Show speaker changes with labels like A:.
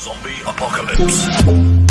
A: Zombie Apocalypse.